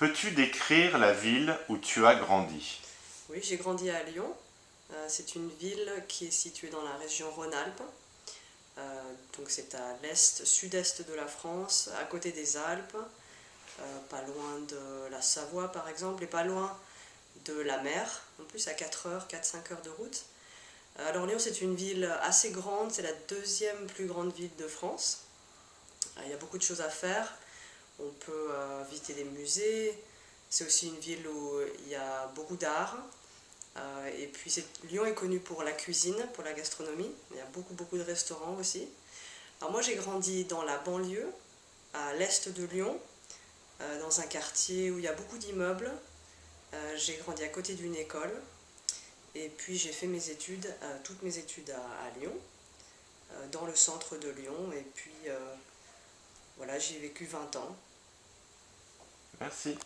Peux-tu décrire la ville où tu as grandi? Oui, j'ai grandi à Lyon. Euh, c'est une ville qui est située dans la région Rhône-Alpes. Euh, donc c'est à l'est, sud-est de la France, à côté des Alpes, euh, pas loin de la Savoie par exemple, et pas loin de la mer, en plus à 4 heures, 4-5 heures de route. Alors Lyon c'est une ville assez grande, c'est la deuxième plus grande ville de France. Il y a beaucoup de choses à faire, on peut euh, visiter des musées, c'est aussi une ville où il y a beaucoup d'art. Euh, et puis Lyon est connu pour la cuisine, pour la gastronomie, il y a beaucoup beaucoup de restaurants aussi. Alors moi j'ai grandi dans la banlieue, à l'est de Lyon, euh, dans un quartier où il y a beaucoup d'immeubles. j'ai grandi à côté d'une école, et puis j'ai fait mes études, toutes mes études à Lyon, dans le centre de Lyon, et puis voilà, j'ai vécu 20 ans. Merci.